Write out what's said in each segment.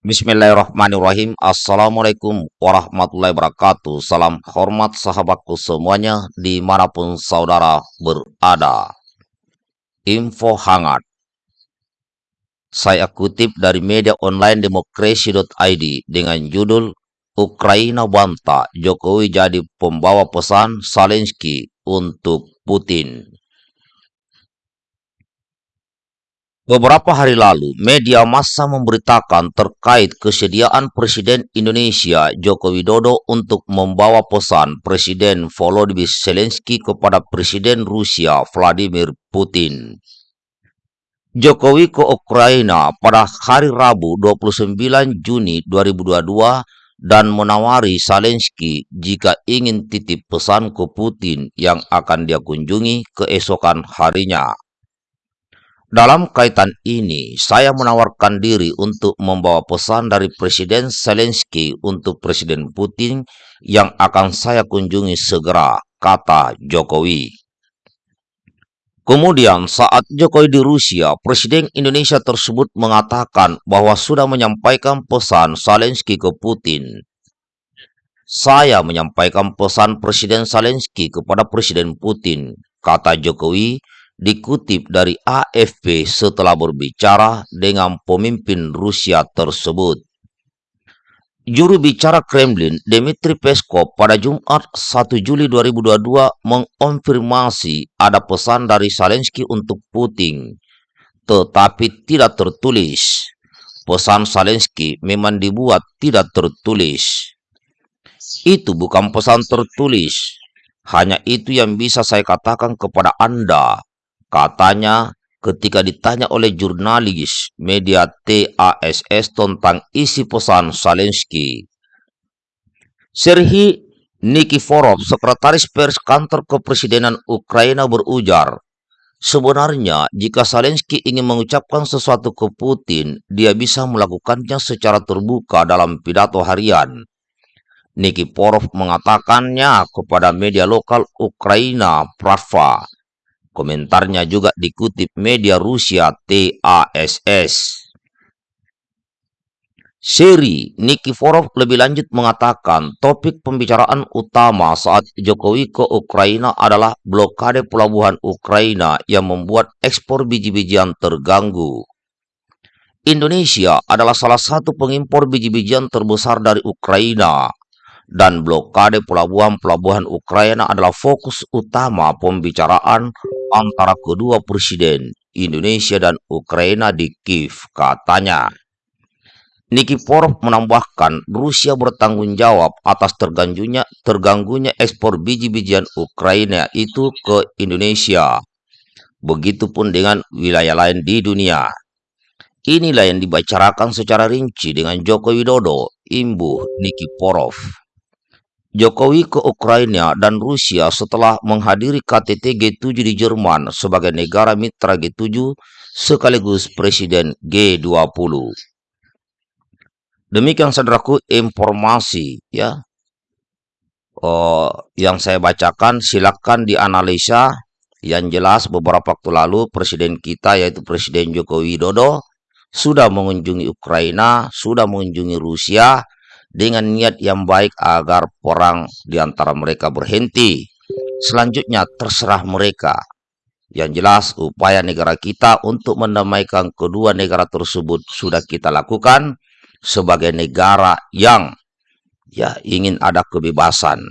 Bismillahirrahmanirrahim. Assalamualaikum warahmatullahi wabarakatuh. Salam hormat sahabatku semuanya di mana pun saudara berada. Info hangat. Saya kutip dari media online demokrasi.id dengan judul Ukraina bantah Jokowi jadi pembawa pesan Zelensky untuk Putin. Beberapa hari lalu, media massa memberitakan terkait kesediaan Presiden Indonesia Joko Widodo untuk membawa pesan Presiden Volodymyr Zelensky kepada Presiden Rusia Vladimir Putin. Jokowi ke Ukraina pada hari Rabu 29 Juni 2022 dan menawari Zelensky jika ingin titip pesan ke Putin yang akan dia kunjungi keesokan harinya. Dalam kaitan ini, saya menawarkan diri untuk membawa pesan dari Presiden Zelensky untuk Presiden Putin yang akan saya kunjungi segera, kata Jokowi. Kemudian saat Jokowi di Rusia, Presiden Indonesia tersebut mengatakan bahwa sudah menyampaikan pesan Zelensky ke Putin. Saya menyampaikan pesan Presiden Zelensky kepada Presiden Putin, kata Jokowi dikutip dari AFP setelah berbicara dengan pemimpin Rusia tersebut. Juru bicara Kremlin, Dmitry Peskov, pada Jumat 1 Juli 2022 mengonfirmasi ada pesan dari Zelensky untuk Putin, tetapi tidak tertulis. Pesan Zelensky memang dibuat tidak tertulis. Itu bukan pesan tertulis. Hanya itu yang bisa saya katakan kepada Anda, Katanya ketika ditanya oleh jurnalis media TASS tentang isi pesan Zelensky. Serhi Nikiforov, sekretaris pers kantor kepresidenan Ukraina berujar, Sebenarnya, jika Zelensky ingin mengucapkan sesuatu ke Putin, dia bisa melakukannya secara terbuka dalam pidato harian. Nikiforov mengatakannya kepada media lokal Ukraina, Pravda. Komentarnya juga dikutip media Rusia TASS. Seri Nikiforov lebih lanjut mengatakan topik pembicaraan utama saat Jokowi ke Ukraina adalah blokade pelabuhan Ukraina yang membuat ekspor biji-bijian terganggu. Indonesia adalah salah satu pengimpor biji-bijian terbesar dari Ukraina dan blokade pelabuhan-pelabuhan Ukraina adalah fokus utama pembicaraan antara kedua presiden Indonesia dan Ukraina di Kiev, katanya. Nikiforov menambahkan Rusia bertanggung jawab atas terganggunya, terganggunya ekspor biji-bijian Ukraina itu ke Indonesia. Begitupun dengan wilayah lain di dunia. Inilah yang dibicarakan secara rinci dengan Joko Widodo, imbuh Nikiforov. Jokowi ke Ukraina dan Rusia setelah menghadiri KTT G7 di Jerman sebagai negara mitra G7 sekaligus Presiden G20. Demikian saudaraku informasi ya oh, yang saya bacakan silakan dianalisa yang jelas beberapa waktu lalu Presiden kita yaitu Presiden Joko Widodo sudah mengunjungi Ukraina, sudah mengunjungi Rusia, dengan niat yang baik agar perang di antara mereka berhenti. Selanjutnya terserah mereka. Yang jelas upaya negara kita untuk mendamaikan kedua negara tersebut sudah kita lakukan sebagai negara yang ya ingin ada kebebasan.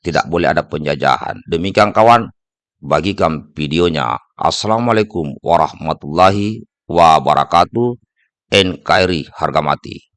Tidak boleh ada penjajahan. Demikian kawan, bagikan videonya. Assalamualaikum warahmatullahi wabarakatuh. NKRI harga mati.